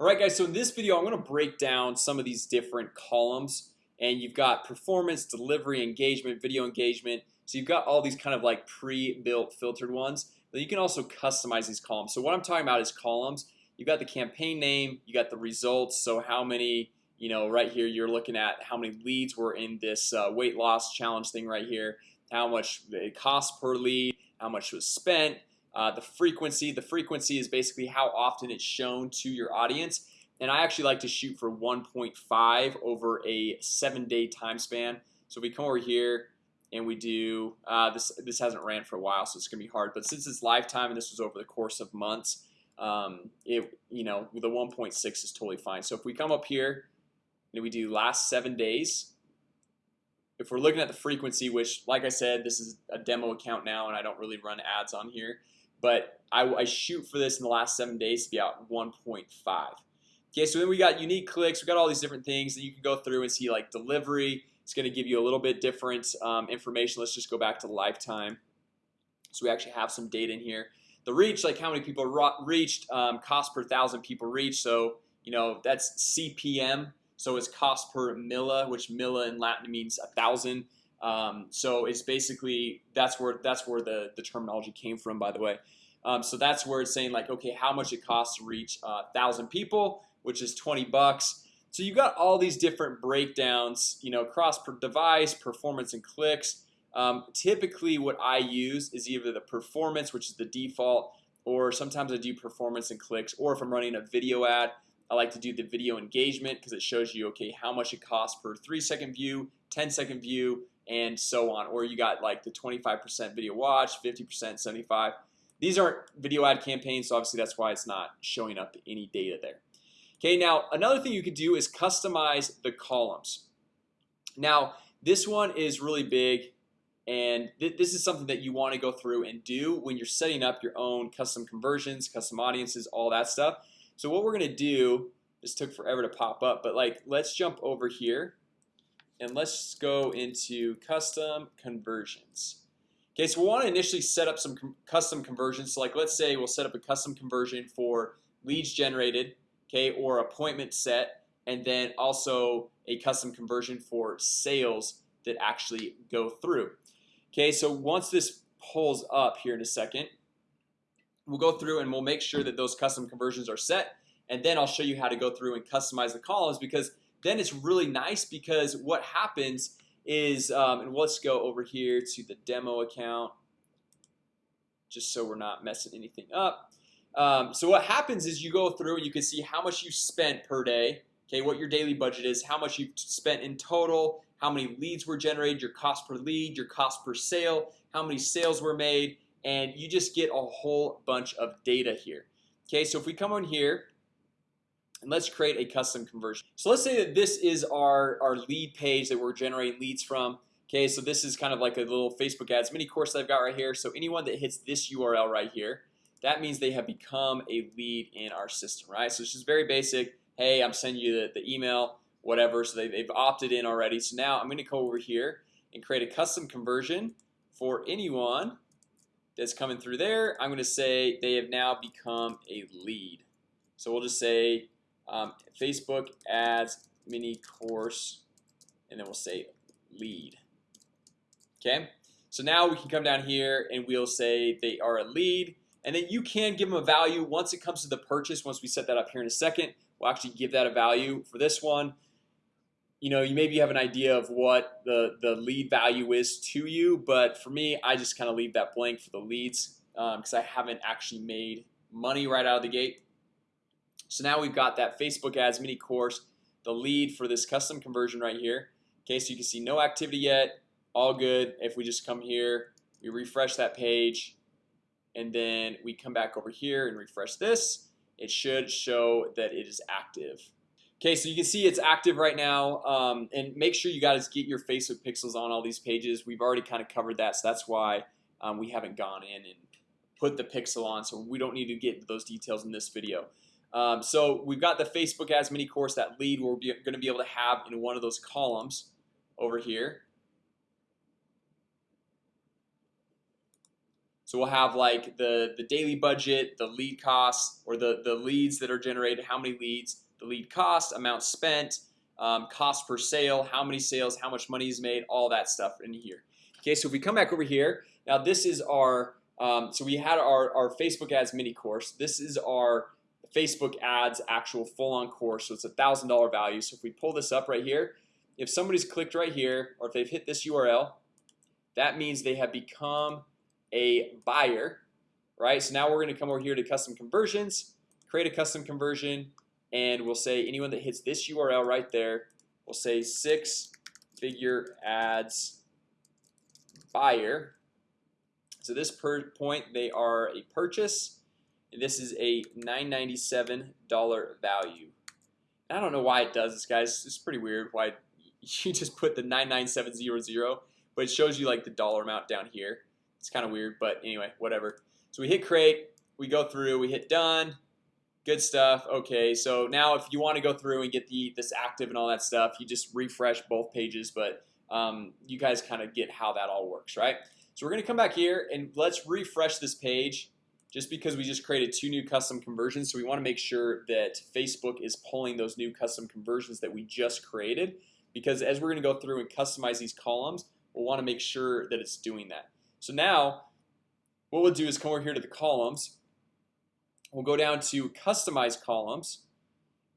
Alright guys, so in this video I'm going to break down some of these different columns and you've got performance delivery engagement video engagement. So you've got all these kind of like pre-built filtered ones but you can also customize these columns. So what I'm talking about is columns. You've got the campaign name you got the results So how many you know right here you're looking at how many leads were in this uh, weight loss challenge thing right here how much it costs per lead how much was spent uh, the frequency the frequency is basically how often it's shown to your audience. And I actually like to shoot for 1.5 over a seven-day time span. So we come over here and we do uh, this this hasn't ran for a while so it's gonna be hard. But since it's lifetime and this was over the course of months um, it you know the 1.6 is totally fine. So if we come up here and we do last seven days if we're looking at the frequency which like I said this is a demo account now and I don't really run ads on here but I, I shoot for this in the last seven days to be out 1.5 Okay, so then we got unique clicks We got all these different things that you can go through and see like delivery. It's going to give you a little bit different um, information. Let's just go back to lifetime. So we actually have some data in here. The reach like how many people reached um, cost per thousand people reach so you know that's CPM so it's cost per milla which milla in Latin means a thousand um, so it's basically that's where that's where the the terminology came from by the way. Um, so that's where it's saying like okay how much it costs to reach a thousand people which is 20 bucks. So you got all these different breakdowns you know cross per device performance and clicks. Um, typically what I use is either the performance which is the default or sometimes I do performance and clicks or if I'm running a video ad I like to do the video engagement because it shows you okay how much it costs per three second view 10 second view and so on. Or you got like the 25% video watch 50% 75 these aren't video ad campaigns so obviously that's why it's not showing up any data there. Okay now another thing you could do is customize the columns. Now this one is really big and th this is something that you want to go through and do when you're setting up your own custom conversions custom audiences all that stuff. So what we're gonna do this took forever to pop up but like let's jump over here and let's go into custom conversions. Okay, so we want to initially set up some com custom conversions. So like let's say we'll set up a custom conversion for leads generated Okay, or appointment set and then also a custom conversion for sales that actually go through. Okay, so once this pulls up here in a second We'll go through and we'll make sure that those custom conversions are set and then I'll show you how to go through and customize the columns because then it's really nice because what happens is um, and let's go over here to the demo account just so we're not messing anything up. Um, so what happens is you go through and you can see how much you spent per day Okay, what your daily budget is how much you've spent in total how many leads were generated your cost per lead your cost per sale how many sales were made and you just get a whole bunch of data here. Okay, so if we come on here and let's create a custom conversion. So let's say that this is our our lead page that we're generating leads from. Okay, so this is kind of like a little Facebook ads mini course that I've got right here. So anyone that hits this URL right here that means they have become a lead in our system, right? So it's just very basic. Hey, I'm sending you the, the email whatever. So they, they've opted in already. So now I'm gonna go over here and create a custom conversion for anyone That's coming through there. I'm gonna say they have now become a lead. So we'll just say um, Facebook ads mini course and then we'll say lead. Okay, so now we can come down here and we'll say they are a lead and then you can give them a value once it comes to the purchase once we set that up here in a second. We'll actually give that a value for this one. You know you maybe have an idea of what the the lead value is to you But for me I just kind of leave that blank for the leads because um, I haven't actually made money right out of the gate so now we've got that Facebook ads mini course the lead for this custom conversion right here. Okay, so you can see no activity yet all good. If we just come here we refresh that page and then we come back over here and refresh this. It should show that it is active. Okay, so you can see it's active right now um, and make sure you guys get your Facebook pixels on all these pages. We've already kind of covered that so that's why um, we haven't gone in and put the pixel on so we don't need to get those details in this video um, so we've got the Facebook ads mini course that lead we're going to be able to have in one of those columns over here. So we'll have like the the daily budget the lead costs or the the leads that are generated how many leads the lead cost amount spent um, cost per sale how many sales how much money is made all that stuff in here. Okay, so if we come back over here now this is our um, so we had our, our Facebook ads mini course. This is our Facebook ads actual full-on course So it's a thousand dollar value. So if we pull this up right here if somebody's clicked right here or if they've hit this URL that means they have become a buyer right? So now we're gonna come over here to custom conversions create a custom conversion and we'll say anyone that hits this URL right there we'll say six figure ads buyer. So this per point they are a purchase this is a $997 value. I don't know why it does this guys. It's pretty weird why you just put the 99700 but it shows you like the dollar amount down here. It's kind of weird but anyway whatever. So we hit create we go through we hit done. Good stuff. Okay so now if you want to go through and get the this active and all that stuff you just refresh both pages but um, you guys kind of get how that all works right? So we're gonna come back here and let's refresh this page just because we just created two new custom conversions. So we want to make sure that Facebook is pulling those new custom conversions that we just created. Because as we're gonna go through and customize these columns we'll want to make sure that it's doing that. So now what we'll do is come over here to the columns. We'll go down to customize columns.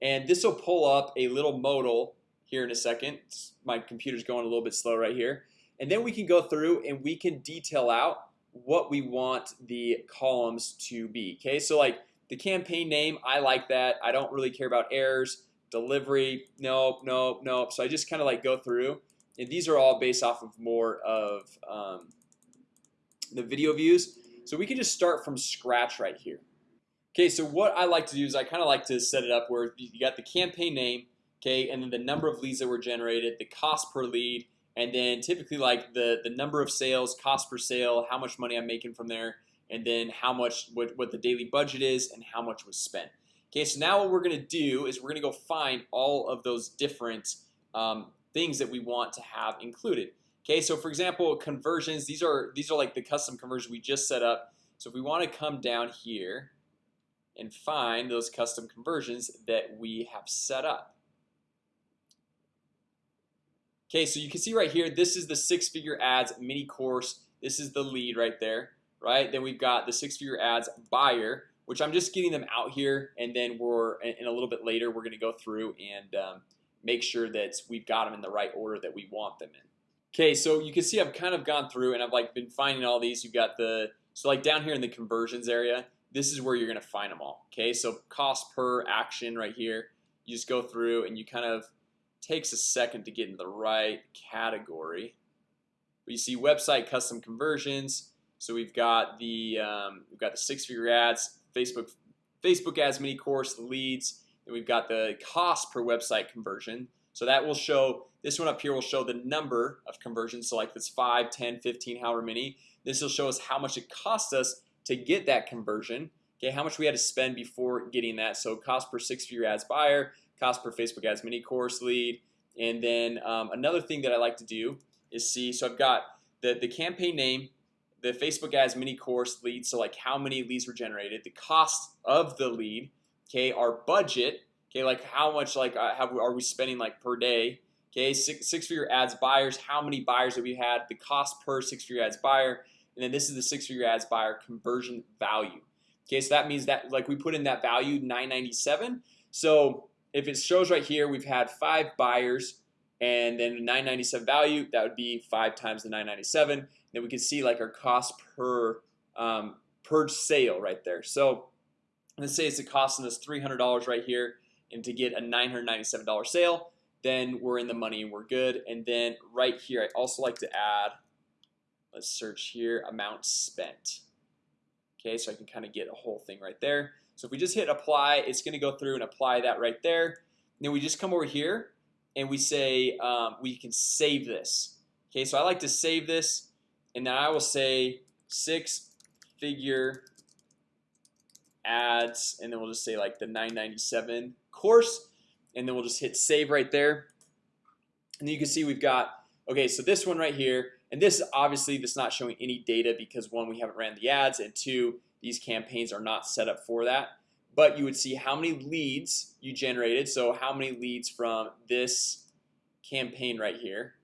And this will pull up a little modal here in a second. My computer's going a little bit slow right here. And then we can go through and we can detail out what we want the columns to be Okay, so like the campaign name I like that. I don't really care about errors. Delivery Nope, nope, nope. So I just kind of like go through and these are all based off of more of um, the video views. So we can just start from scratch right here. Okay, so what I like to do is I kind of like to set it up where you got the campaign name Okay, and then the number of leads that were generated the cost per lead and then typically like the the number of sales cost per sale how much money I'm making from there and then how much what, what the daily budget is and how much was spent. Okay, so now what we're gonna do is we're gonna go find all of those different um, things that we want to have included. Okay, so for example conversions these are these are like the custom conversions we just set up. So if we want to come down here and find those custom conversions that we have set up Okay, so you can see right here. This is the six-figure ads mini course This is the lead right there, right? Then we've got the six-figure ads buyer Which I'm just getting them out here and then we're in a little bit later We're gonna go through and um, make sure that we've got them in the right order that we want them in Okay, so you can see I've kind of gone through and I've like been finding all these you've got the so like down here in the conversions area this is where you're gonna find them all Okay, so cost per action right here you just go through and you kind of takes a second to get into the right category. You see website custom conversions. So we've got the um, we've got the six-figure ads Facebook Facebook ads mini course leads and we've got the cost per website conversion. So that will show this one up here will show the number of conversions. So like this 5 10 15 however many. This will show us how much it cost us to get that conversion. Okay, how much we had to spend before getting that. So cost per six-figure ads buyer cost per Facebook ads mini course lead. And then um, another thing that I like to do is see so I've got the the campaign name the Facebook ads mini course lead so like how many leads were generated the cost of the lead Okay, our budget Okay, like how much like uh, have are we spending like per day Okay, six, six figure ads buyers how many buyers that we had the cost per six figure ads buyer and then this is the six figure ads buyer conversion value Okay, so that means that like we put in that value 997 so if it shows right here we've had five buyers and then 997 value that would be five times the 997 then we can see like our cost per um, per sale right there. So let's say it's costing us $300 right here and to get a $997 sale then we're in the money and we're good. And then right here I also like to add let's search here amount spent Okay, so I can kind of get a whole thing right there. So if we just hit apply it's gonna go through and apply that right there. Then we just come over here and we say um, we can save this Okay, so I like to save this and then I will say six figure ads and then we'll just say like the 997 course and then we'll just hit save right there. And you can see we've got okay so this one right here and this obviously this not showing any data because one we haven't ran the ads and two these campaigns are not set up for that. But you would see how many leads you generated. So how many leads from this campaign right here?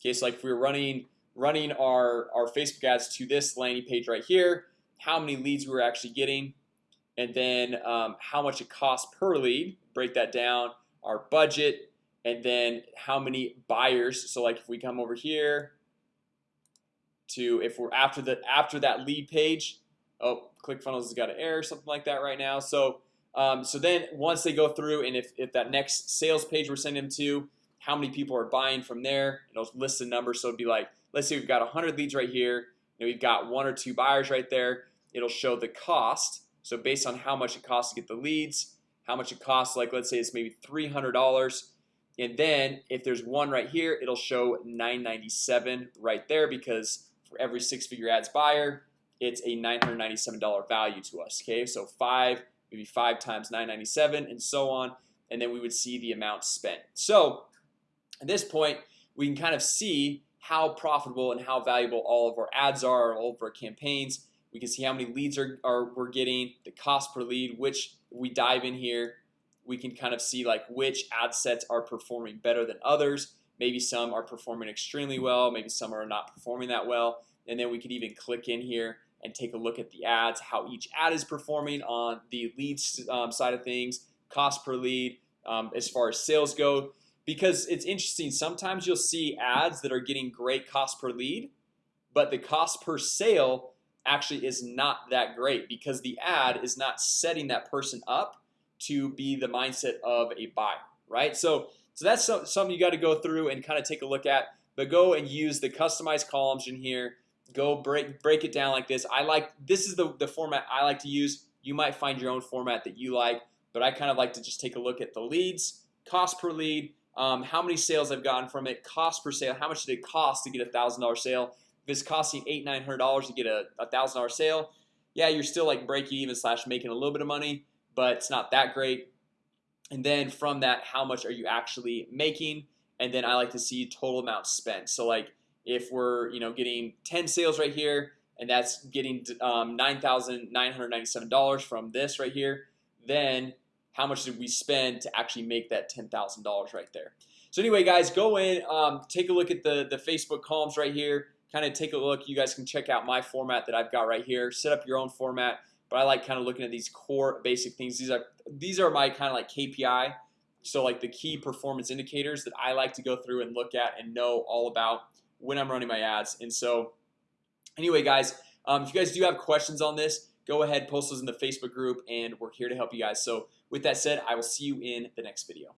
Okay so like if we were running running our our Facebook ads to this landing page right here how many leads we were actually getting? And then um, how much it costs per lead break that down our budget and then how many buyers. So like if we come over here to if we're after the after that lead page Oh ClickFunnels has got an error something like that right now. So um, so then once they go through and if, if that next sales page we're sending them to how many people are buying from there? It'll list the number. So it'd be like let's say we've got 100 leads right here and we've got one or two buyers right there. It'll show the cost. So based on how much it costs to get the leads how much it costs like let's say it's maybe $300 and then if there's one right here it'll show 997 right there because for every six-figure ads buyer it's a $997 value to us okay? So five maybe five times 997 and so on and then we would see the amount spent. So at this point we can kind of see how profitable and how valuable all of our ads are all of our campaigns. We can see how many leads are, are we're getting the cost per lead which we dive in here we can kind of see like which ad sets are performing better than others maybe some are performing extremely well maybe some are not performing that well. And then we could even click in here and take a look at the ads how each ad is performing on the leads um, side of things cost per lead um, as far as sales go. Because it's interesting sometimes you'll see ads that are getting great cost per lead but the cost per sale actually is not that great because the ad is not setting that person up to be the mindset of a buyer right? So so that's something you got to go through and kind of take a look at but go and use the customized columns in here. Go break break it down like this. I like this is the the format I like to use. You might find your own format that you like but I kind of like to just take a look at the leads cost per lead um, how many sales I've gotten from it cost per sale how much did it cost to get a thousand dollar sale? If it's costing eight nine hundred dollars to get a thousand dollar sale yeah you're still like breaking even slash making a little bit of money but it's not that great and then from that how much are you actually making? And then I like to see total amount spent. So like if we're you know getting 10 sales right here and that's getting um, $9,997 from this right here then how much did we spend to actually make that $10,000 right there? So anyway guys go in um, take a look at the the Facebook columns right here. Kind of take a look. You guys can check out my format that I've got right here. Set up your own format but I like kind of looking at these core basic things. These are these are my kind of like KPI so like the key performance indicators that I like to go through and look at and know all about when I'm running my ads. And so anyway guys um, if you guys do have questions on this go ahead post those in the Facebook group and we're here to help you guys. So with that said I will see you in the next video